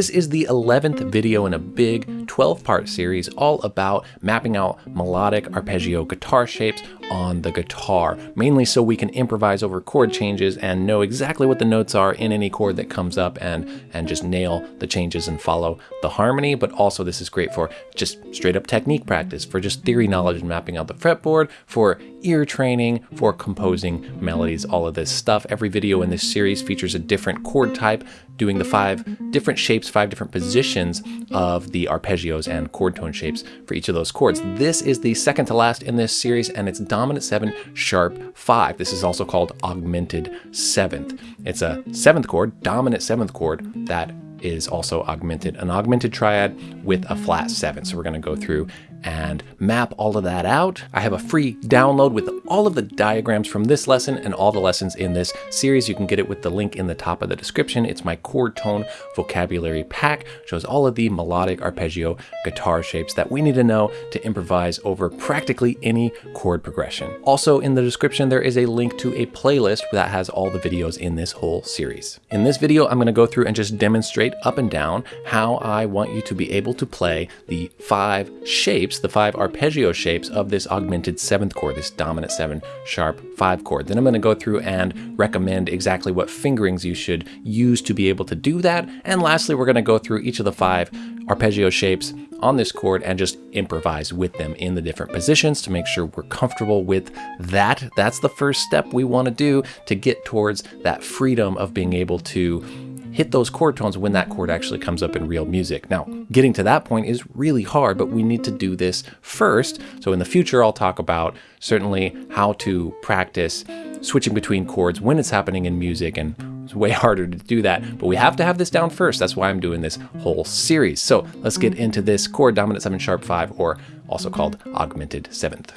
This is the 11th video in a big 12 part series all about mapping out melodic arpeggio guitar shapes on the guitar, mainly so we can improvise over chord changes and know exactly what the notes are in any chord that comes up and, and just nail the changes and follow the harmony. But also this is great for just straight up technique practice, for just theory knowledge and mapping out the fretboard, for ear training, for composing melodies, all of this stuff. Every video in this series features a different chord type, doing the five different shapes, five different positions of the arpeggios and chord tone shapes for each of those chords. This is the second to last in this series and it's dominant seven, sharp five. This is also called augmented seventh. It's a seventh chord, dominant seventh chord that is also augmented, an augmented triad with a flat seven. So we're gonna go through and map all of that out. I have a free download with all of the diagrams from this lesson and all the lessons in this series. You can get it with the link in the top of the description. It's my chord tone vocabulary pack, shows all of the melodic arpeggio guitar shapes that we need to know to improvise over practically any chord progression. Also in the description, there is a link to a playlist that has all the videos in this whole series. In this video, I'm gonna go through and just demonstrate up and down how I want you to be able to play the five shapes shapes, the five arpeggio shapes of this augmented seventh chord, this dominant seven sharp five chord. Then I'm going to go through and recommend exactly what fingerings you should use to be able to do that. And lastly, we're going to go through each of the five arpeggio shapes on this chord and just improvise with them in the different positions to make sure we're comfortable with that. That's the first step we want to do to get towards that freedom of being able to hit those chord tones when that chord actually comes up in real music. Now, getting to that point is really hard, but we need to do this first. So in the future, I'll talk about certainly how to practice switching between chords when it's happening in music and it's way harder to do that, but we have to have this down first. That's why I'm doing this whole series. So let's get into this chord dominant 7 sharp 5 or also called augmented 7th.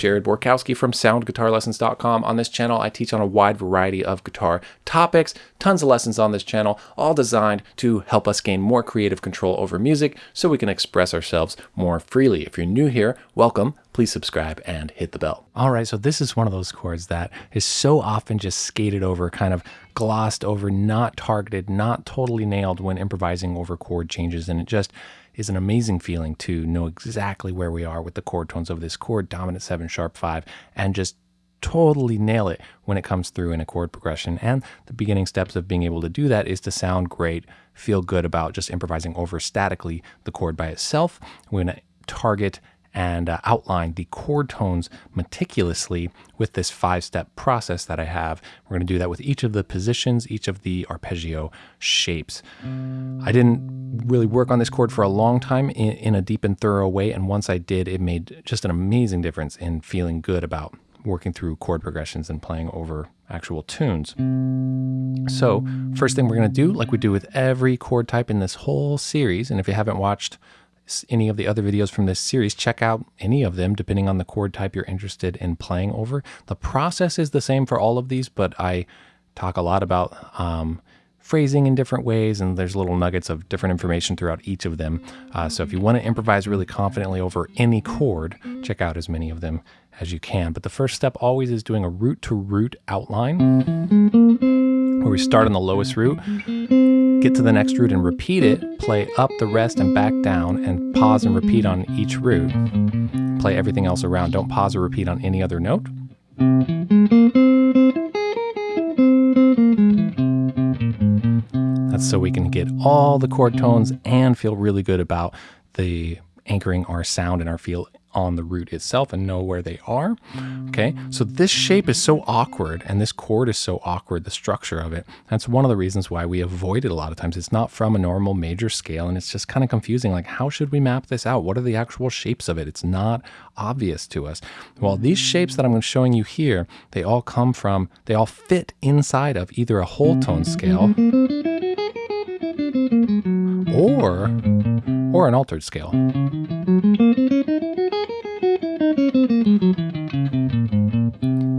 Jared Borkowski from SoundGuitarLessons.com. On this channel, I teach on a wide variety of guitar topics, tons of lessons on this channel, all designed to help us gain more creative control over music so we can express ourselves more freely. If you're new here, welcome. Please subscribe and hit the bell. All right, so this is one of those chords that is so often just skated over, kind of glossed over, not targeted, not totally nailed when improvising over chord changes, and it just is an amazing feeling to know exactly where we are with the chord tones of this chord, dominant seven, sharp five, and just totally nail it when it comes through in a chord progression. And the beginning steps of being able to do that is to sound great, feel good about just improvising over statically the chord by itself. We're going to target and uh, outline the chord tones meticulously with this five step process that I have. We're going to do that with each of the positions, each of the arpeggio shapes. I didn't really work on this chord for a long time in, in a deep and thorough way. And once I did, it made just an amazing difference in feeling good about working through chord progressions and playing over actual tunes. So first thing we're going to do, like we do with every chord type in this whole series, and if you haven't watched any of the other videos from this series, check out any of them depending on the chord type you're interested in playing over. The process is the same for all of these, but I talk a lot about um, phrasing in different ways, and there's little nuggets of different information throughout each of them. Uh, so if you want to improvise really confidently over any chord, check out as many of them as you can. But the first step always is doing a root to root outline, where we start on the lowest root get to the next root and repeat it, play up the rest and back down, and pause and repeat on each root. Play everything else around. Don't pause or repeat on any other note. That's so we can get all the chord tones and feel really good about the anchoring our sound and our feel on the root itself and know where they are. Okay, so this shape is so awkward and this chord is so awkward, the structure of it. That's one of the reasons why we avoid it a lot of times. It's not from a normal major scale and it's just kind of confusing. Like, how should we map this out? What are the actual shapes of it? It's not obvious to us. Well, these shapes that I'm showing you here, they all come from, they all fit inside of either a whole tone scale or, or an altered scale.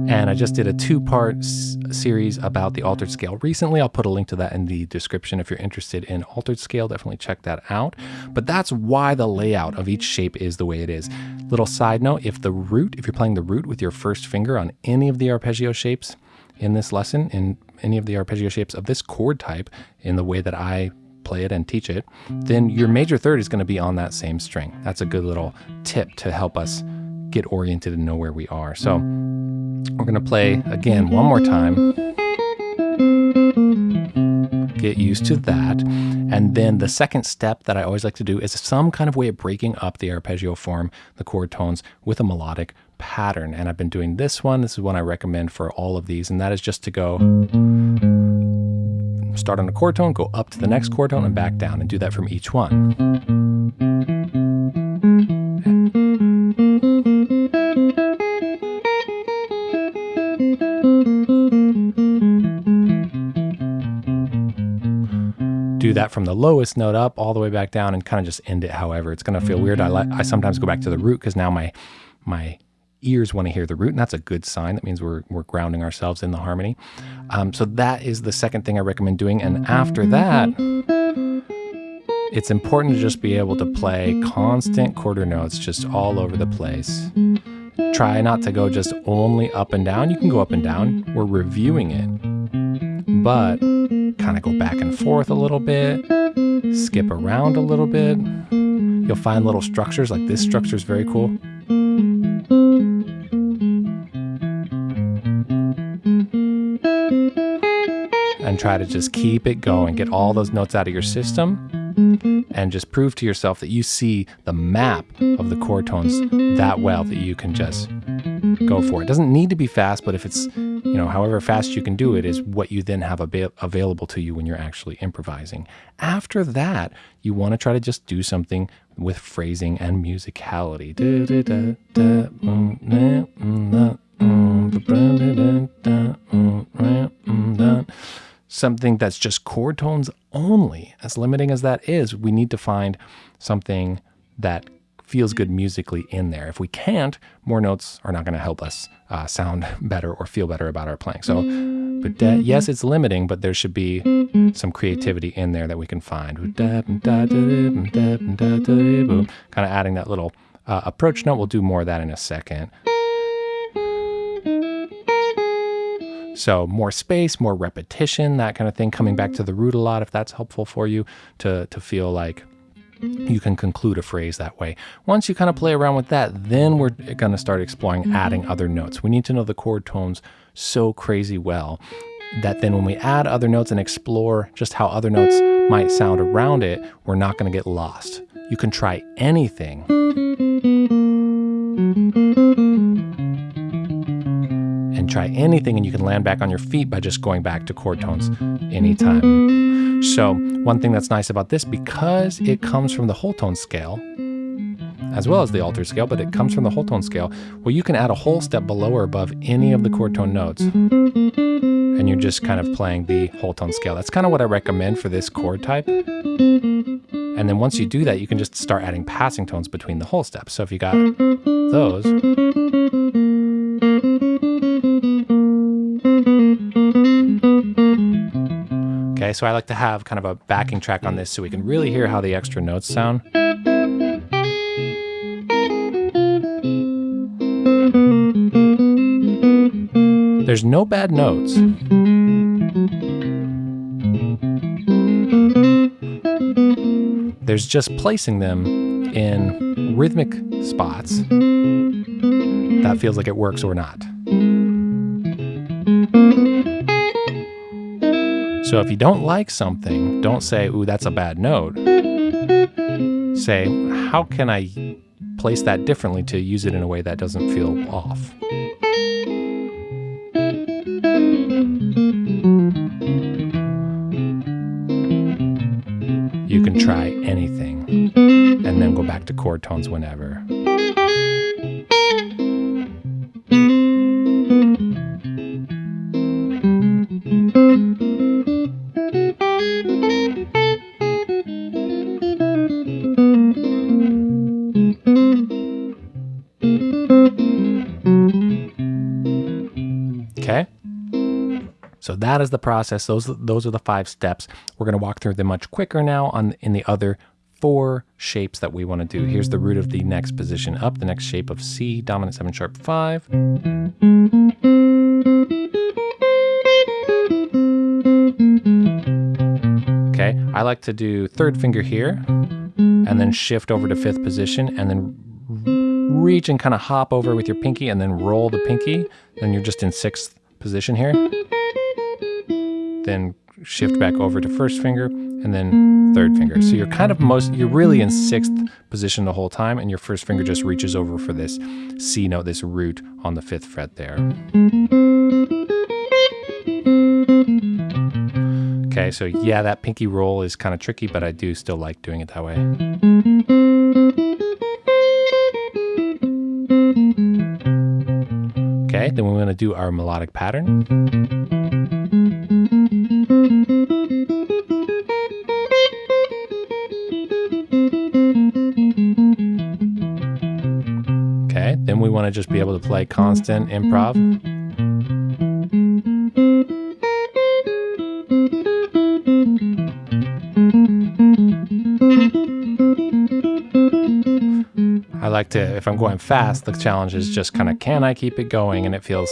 And I just did a two part s- series about the altered scale recently. I'll put a link to that in the description if you're interested in altered scale. Definitely check that out. But that's why the layout of each shape is the way it is. Little side note if the root, if you're playing the root with your first finger on any of the arpeggio shapes in this lesson, in any of the arpeggio shapes of this chord type, in the way that I play it and teach it, then your major third is going to be on that same string. That's a good little tip to help us get oriented and know where we are. So we're going to play again one more time. Get used to that. And then the second step that I always like to do is some kind of way of breaking up the arpeggio form, the chord tones, with a melodic pattern. And I've been doing this one. This is one I recommend for all of these. And that is just to go start on a chord tone, go up to the next chord tone, and back down, and do that from each one. Do that from the lowest note up all the way back down and kind of just end it however it's going to feel weird I, li- I sometimes go back to the root because now my my ears want to hear the root, and that's a good sign. That means we're, we're grounding ourselves in the harmony. Um, so that is the second thing I recommend doing. And after that, it's important to just be able to play constant quarter notes just all over the place. Try not to go just only up and down. You can go up and down. We're reviewing it, but kind of go back and forth a little bit, skip around a little bit. You'll find little structures like this structure is very cool. and try to just keep it going, get all those notes out of your system, and just prove to yourself that you see the map of the chord tones that well that you can just go for it. it doesn't need to be fast, but if it's, you know, however fast you can do it is what you then have ab- available to you when you're actually improvising. After that, you want to try to just do something with phrasing and musicality. Something that's just chord tones only. As limiting as that is, we need to find something that feels good musically in there. If we can't, more notes are not going to help us uh, sound better or feel better about our playing. So, but yes, it's limiting, but there should be some creativity in there that we can find. Kind of adding that little uh, approach note. We'll do more of that in a second. So more space, more repetition, that kind of thing, coming back to the root a lot if that's helpful for you to, to feel like you can conclude a phrase that way. Once you kind of play around with that, then we're going to start exploring adding other notes. We need to know the chord tones so crazy well that then when we add other notes and explore just how other notes might sound around it, we're not going to get lost. You can try anything. And try anything, and you can land back on your feet by just going back to chord tones anytime. So, one thing that's nice about this, because it comes from the whole tone scale, as well as the altered scale, but it comes from the whole tone scale, well, you can add a whole step below or above any of the chord tone notes. And you're just kind of playing the whole tone scale. That's kind of what I recommend for this chord type. And then once you do that, you can just start adding passing tones between the whole steps. So if you got those, Okay, so I like to have kind of a backing track on this so we can really hear how the extra notes sound. There's no bad notes. There's just placing them in rhythmic spots that feels like it works or not. So if you don't like something, don't say, ooh, that's a bad note. Say, how can I place that differently to use it in a way that doesn't feel off? You can try anything and then go back to chord tones whenever. That is the process. Those those are the five steps. We're going to walk through them much quicker now on in the other four shapes that we want to do. Here's the root of the next position up, the next shape of C, dominant 7 sharp 5. Okay, I like to do third finger here and then shift over to fifth position and then reach and kind of hop over with your pinky and then roll the pinky. Then you're just in sixth position here. Then shift back over to first finger and then third finger. So you're kind of most, you're really in sixth position the whole time and your first finger just reaches over for this C note, this root on the fifth fret there. Okay, so yeah, that pinky roll is kind of tricky, but I do still like doing it that way. Okay, then we're to do our melodic pattern. Want to just be able to play constant improv. I like to, if I'm going fast, the challenge is just kind of, can I keep it going? And it feels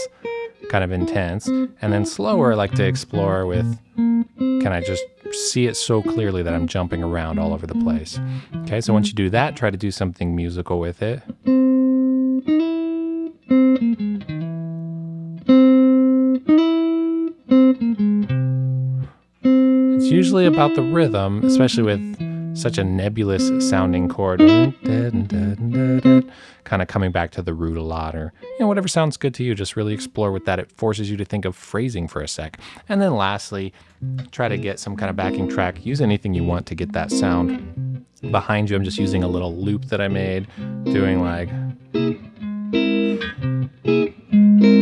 kind of intense. And then slower, I like to explore with, can I just see it so clearly that I'm jumping around all over the place? Okay, so once you do that, try to do something musical with it. About the rhythm, especially with such a nebulous sounding chord. Kind of coming back to the root a lot, or you know, whatever sounds good to you. Just really explore with that. It forces you to think of phrasing for a sec. And then lastly, try to get some kind of backing track. Use anything you want to get that sound behind you. I'm just using a little loop that I made, doing like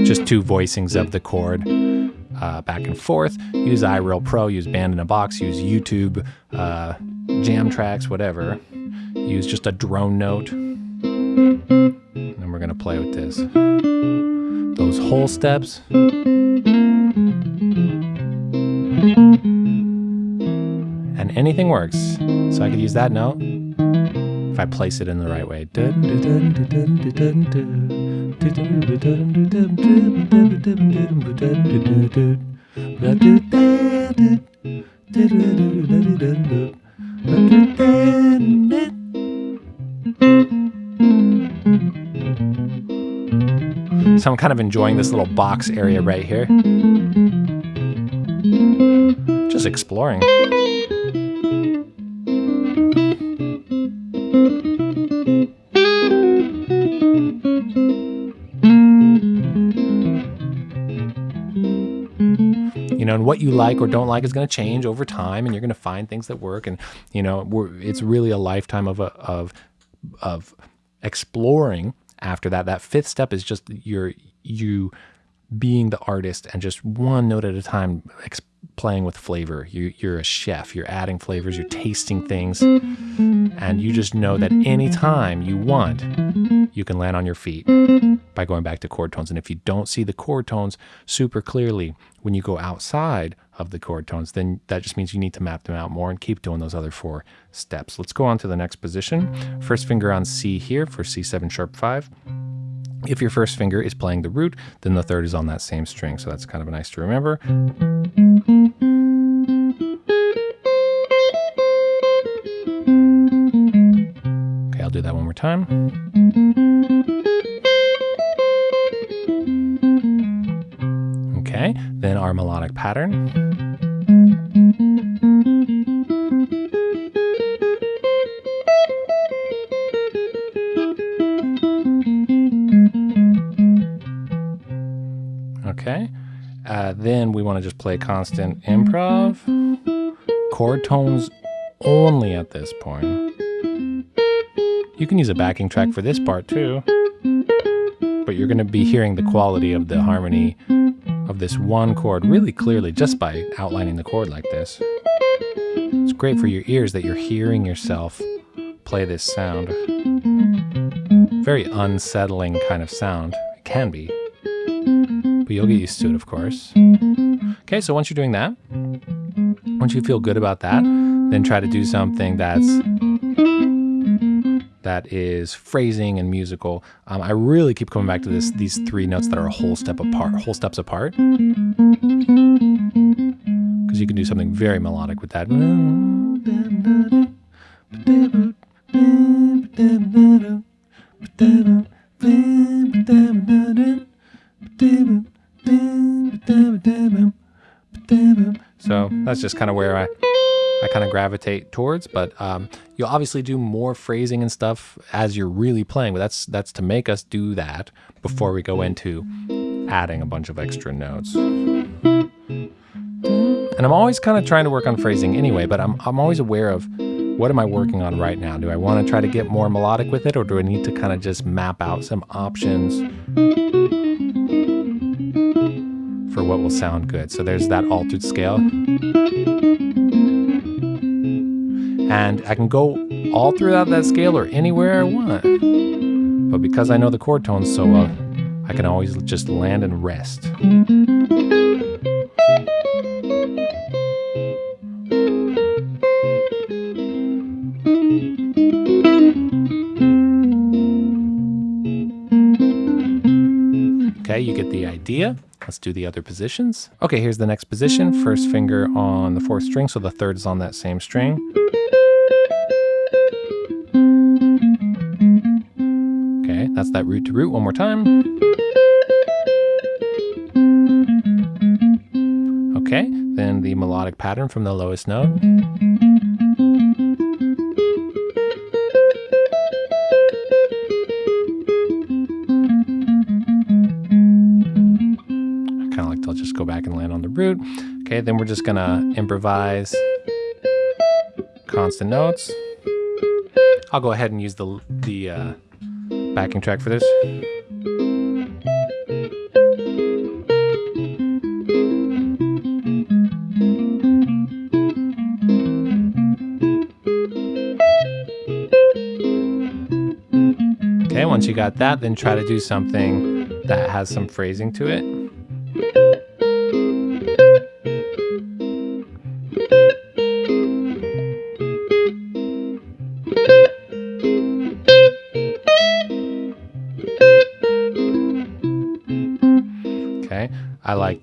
just two voicings of the chord uh, back and forth. Use iReal Pro, use Band in a Box, use YouTube, uh, jam tracks, whatever. Use just a drone note. And we're going to play with this. Those whole steps. And anything works. So I could use that note if I place it in the right way. So I'm kind of enjoying this little box area right here. Just exploring. What you like or don't mm. like is going to change over time, and you're going to find things that work. And you know, it's really a lifetime of a, of of exploring. After that, that fifth step is just your you being the artist and just one note at a time playing with flavor. You, you're a chef, you're adding flavors, you're tasting things, and you just know that anytime you want, you can land on your feet by going back to chord tones. And if you don't see the chord tones super clearly when you go outside of the chord tones, then that just means you need to map them out more and keep doing those other four steps. Let's go on to the next position. First finger on C here for C7 sharp 5. If your first finger is playing the root, then the third is on that same string. So that's kind of nice to remember. Okay, I'll do that one more time. Our melodic pattern. Okay. Uh, then we want to just play constant improv. Chord tones only at this point. You can use a backing track for this part too. But you're going to be hearing the quality of the harmony this one chord really clearly just by outlining the chord like this. It's great for your ears that you're hearing yourself play this sound. Very unsettling kind of sound. It can be but you'll get used to it, of course. Okay, so once you're doing that, once you feel good about that, then try to do something that's that is phrasing and musical. Um, I really keep coming back to this these three notes that are a whole step apart, whole steps apart, because you can do something very melodic with that. So that's just kind of where I, I kind of gravitate towards. But um, you'll obviously do more phrasing and stuff as you're really playing. But that's that's to make us do that before we go into adding a bunch of extra notes. And I'm always kind of trying to work on phrasing anyway. But I'm I'm always aware of what am I working on right now? Do I want to try to get more melodic with it, or do I need to kind of just map out some options? for what will sound good. So there's that altered scale. And I can go all throughout that scale or anywhere I want. But because I know the chord tones so well, I can always just land and rest. Okay, you get the idea. Let's do the other positions. Okay, here's the next position. First finger on the fourth string, so the third is on that same string. That's that root to root one more time. Okay, then the melodic pattern from the lowest note. I kinda like to just go back and land on the root. Okay, then we're just gonna improvise constant notes. I'll go ahead and use the, the uh, backing track for this. Okay, once you got that, then try to do something that has some phrasing to it.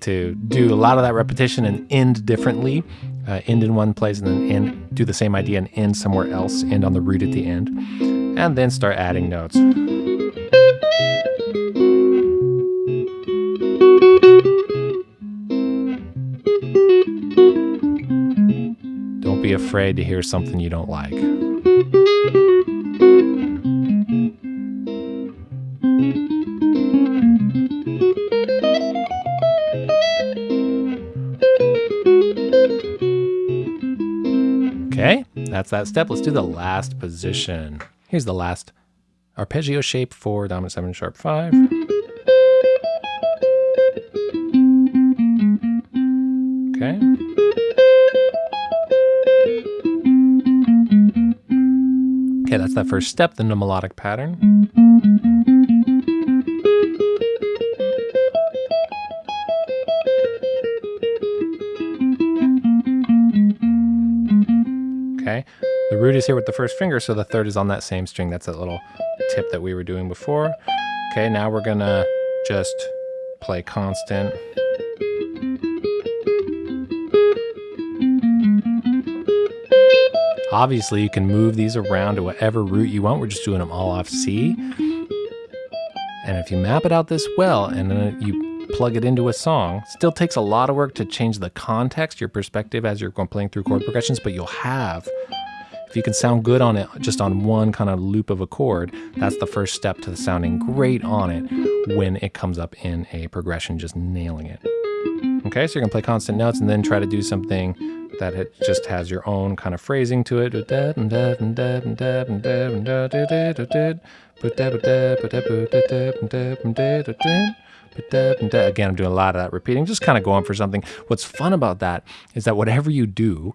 To do a lot of that repetition and end differently. Uh, end in one place and then end, do the same idea and end somewhere else, end on the root at the end. And then start adding notes. Don't be afraid to hear something you don't like. That's that step. Let's do the last position. Here's the last arpeggio shape for dominant 7 sharp 5. Okay. Okay, that's that first step, then the melodic pattern. The root is here with the first finger, so the third is on that same string. That's that little tip that we were doing before. Okay, now we're gonna just play constant. Obviously, you can move these around to whatever root you want. We're just doing them all off C. And if you map it out this well and then you plug it into a song, still takes a lot of work to change the context, your perspective as you're going playing through chord progressions, but you'll have you can sound good on it just on one kind of loop of a chord, that's the first step to sounding great on it when it comes up in a progression, just nailing it. Okay, so you're gonna play constant notes and then try to do something that it just has your own kind of phrasing to it. Again, I'm doing a lot of that repeating, just kind of going for something. What's fun about that is that whatever you do,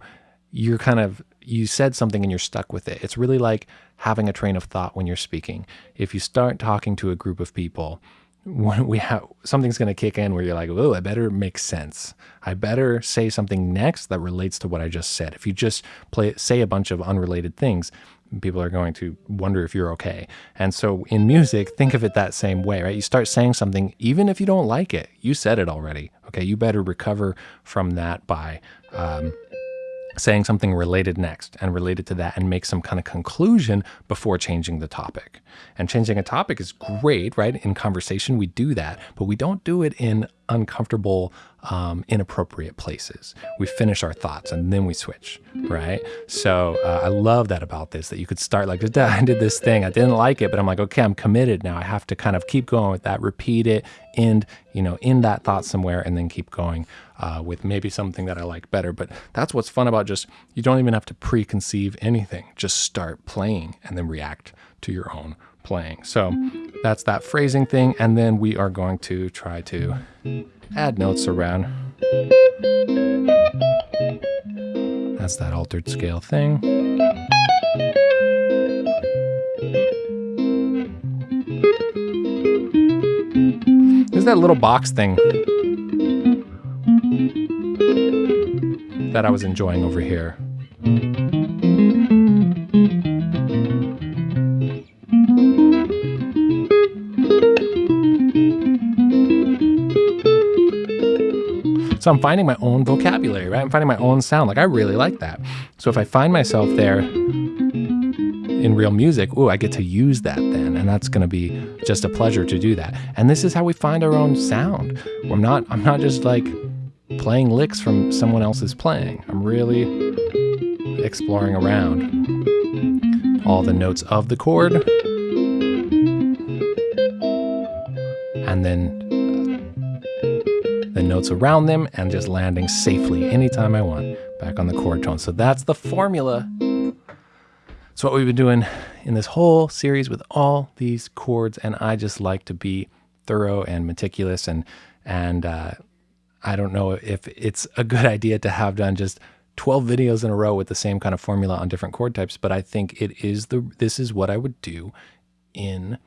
you're kind of you said something and you're stuck with it. It's really like having a train of thought when you're speaking. If you start talking to a group of people, when we have something's going to kick in where you're like, oh, I better make sense. I better say something next that relates to what I just said. If you just play, say a bunch of unrelated things, people are going to wonder if you're okay. And so in music, think of it that same way, right? You start saying something, even if you don't like it, you said it already. Okay, you better recover from that by um, saying something related next and related to that and make some kind of conclusion before changing the topic. And changing a topic is great, right? In conversation, we do that, but we don't do it in uncomfortable, um, inappropriate places. We finish our thoughts and then we switch, right? So uh, I love that about this, that you could start like, I did this thing, I didn't like it, but I'm like, okay, I'm committed now. I have to kind of keep going with that, repeat it, end, you know, in that thought somewhere, and then keep going uh, with maybe something that I like better. But that's what's fun about just, you don't even have to preconceive anything. Just start playing and then react to your own playing. So that's that phrasing thing. And then we are going to try to add notes around. That's that altered scale thing. There's that little box thing that I was enjoying over here. So I'm finding my own vocabulary, right? I'm finding my own sound. Like I really like that. So if I find myself there in real music, ooh, I get to use that then. And that's going to be just a pleasure to do that. And this is how we find our own sound. I'm not, I'm not just like playing licks from someone else's playing. I'm really exploring around all the notes of the chord. The notes around them and just landing safely anytime I want back on the chord tone. So that's the formula. It's what we've been doing in this whole series with all these chords. And I just like to be thorough and meticulous and, and, uh, I don't know if it's a good idea to have done just 12 videos in a row with the same kind of formula on different chord types, but I think it is the this is what I would do in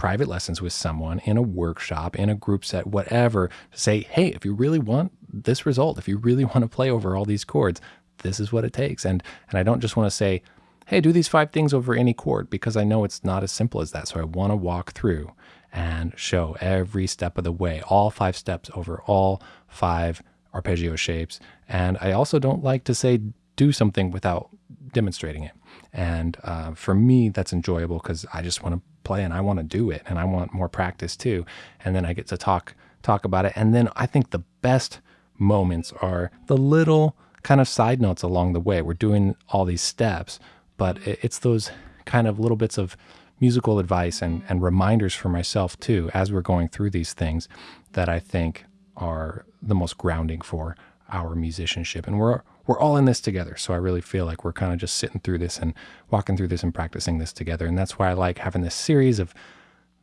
private lessons with someone in a workshop, in a group set, whatever, to say, hey, if you really want this result, if you really want to play over all these chords, this is what it takes. And and I don't just want to say, hey, do these five things over any chord because I know it's not as simple as that. So I want to walk through and show every step of the way, all five steps over all five arpeggio shapes. And I also don't like to say do something without demonstrating it. And uh, for me, that's enjoyable because I just want to play and I want to do it and I want more practice too. And then I get to talk talk about it. And then I think the best moments are the little kind of side notes along the way. We're doing all these steps, but it's those kind of little bits of musical advice and, and reminders for myself too as we're going through these things that I think are the most grounding for our musicianship. And we're we're all in this together. So I really feel like we're kind of just sitting through this and walking through this and practicing this together. And that's why I like having this series of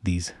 these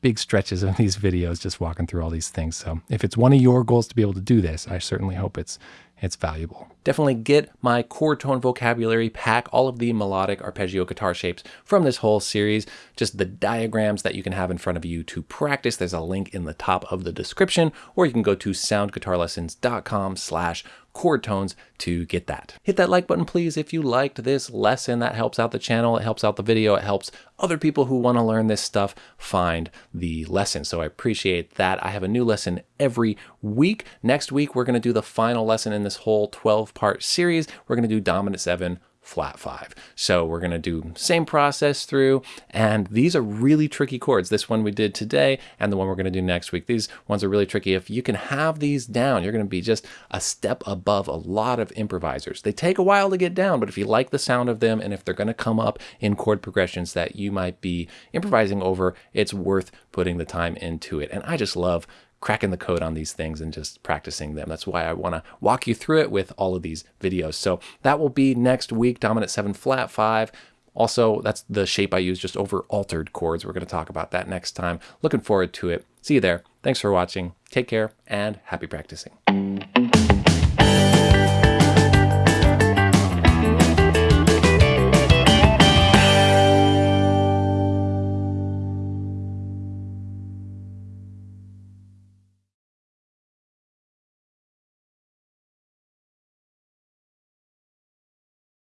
big stretches of these videos, just walking through all these things. So if it's one of your goals to be able to do this, I certainly hope it's it's valuable. Definitely get my chord tone vocabulary pack, all of the melodic arpeggio guitar shapes from this whole series, just the diagrams that you can have in front of you to practice. There's a link in the top of the description, or you can go to soundguitarlessons.com slash chord tones to get that. Hit that like button, please, if you liked this lesson. That helps out the channel, it helps out the video, it helps other people who want to learn this stuff find the lesson. So I appreciate that. I have a new lesson every week. Next week, we're going to do the final lesson in this whole 12 part series. We're going to do dominant seven flat five. So we're going to do same process through, and these are really tricky chords. This one we did today and the one we're going to do next week. These ones are really tricky. If you can have these down, you're going to be just a step above a lot of improvisers. They take a while to get down, but if you like the sound of them and if they're going to come up in chord progressions that you might be improvising over, it's worth putting the time into it. And I just love cracking the code on these things and just practicing them. That's why I want to walk you through it with all of these videos. So that will be next week, dominant 7 flat 5. Also, that's the shape I use just over altered chords. We're going to talk about that next time. Looking forward to it. See you there. Thanks for watching. Take care and happy practicing.